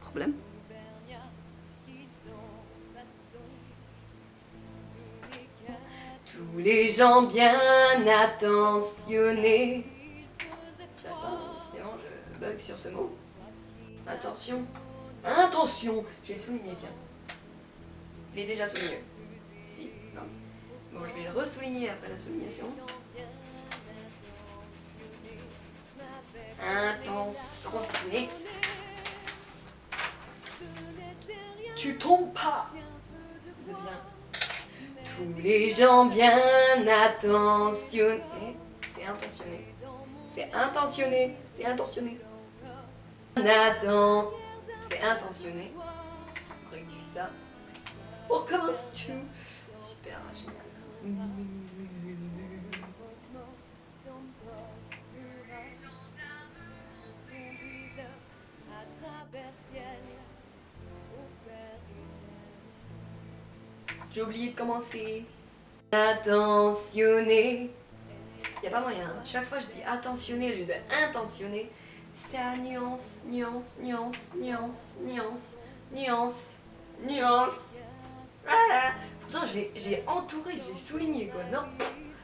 Problème? Tous les gens bien attentionnés. Je sinon je bug sur ce mot. Attention. Attention Je vais le souligner, tiens. Il est déjà souligné. Si, non. Bon, je vais le ressouligner après la soulignation. Tu tombes pas. Tous les gens bien attentionnés. C'est intentionné. C'est intentionné. C'est intentionné. Nathan. C'est intentionné. On rectifie ça. On recommence tout. Super, génial. J'ai oublié de commencer. Attentionné. Il a pas moyen. Chaque fois je dis attentionné au lieu de intentionné. C'est à nuance, nuance, nuance, nuance, nuance, nuance, nuance. Voilà. Pourtant j'ai entouré, j'ai souligné quoi. Non,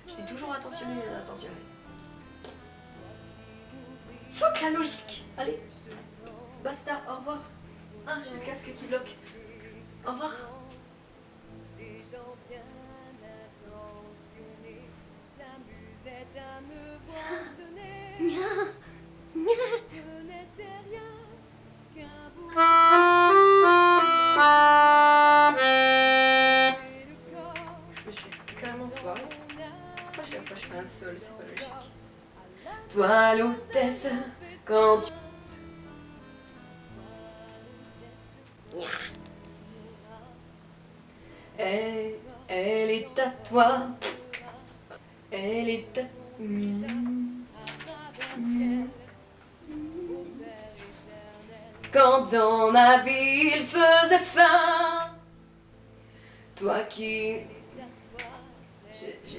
j'étais toujours attentionné, attentionné. Fuck la logique. Allez, basta, au revoir. Ah, j'ai le casque qui bloque. Au revoir. Chaque fois je fais un sol, c'est pas logique. Toi, l'hôtesse, quand tu... Elle, elle est à toi. Elle est à... Quand dans ma vie il faisait faim Toi qui...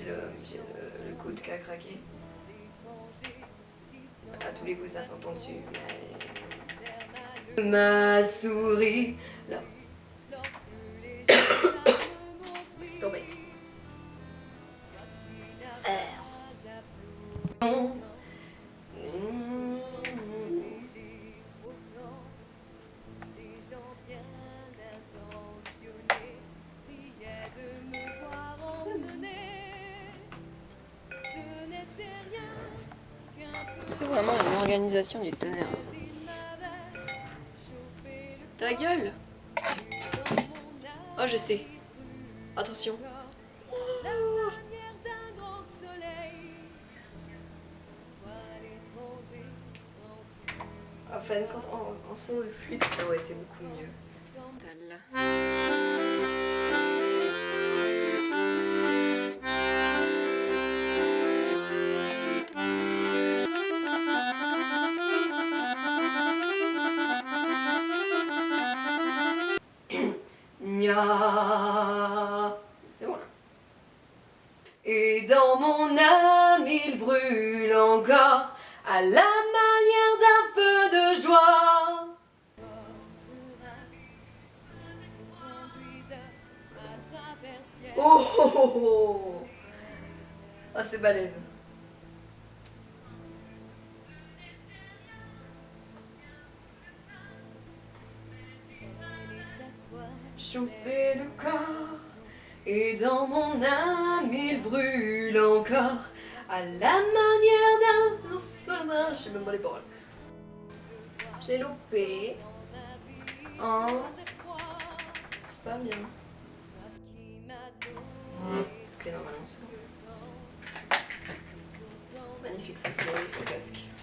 J'ai le, le, coude qui a craqué. À tous les coups ça s'entend dessus. Ma souris... Là. C'est vraiment une organisation du tonnerre. Ta gueule Oh, je sais. Attention. Enfin, quand en, en son de flûte, ça aurait été beaucoup mieux. C'est bon. Et dans mon âme il brûle encore à la manière d'un feu de joie. Oh oh oh oh Ah c'est balèze. Chauffer le corps Et dans mon âme il brûle encore À la manière d'un sommeil Je sais même pas les paroles. J'ai loupé En C'est pas bien. Ok normalement c'est Magnifique façon de son casque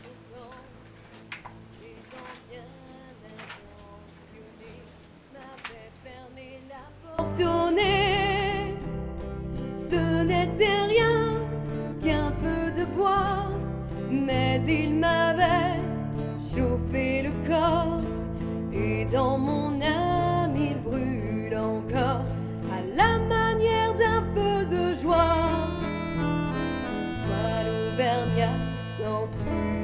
mais il m'avait chauffé le corps. Et dans mon âme il brûle encore à la manière d'un feu de joie. Toi l'Auvergnat, quand tu.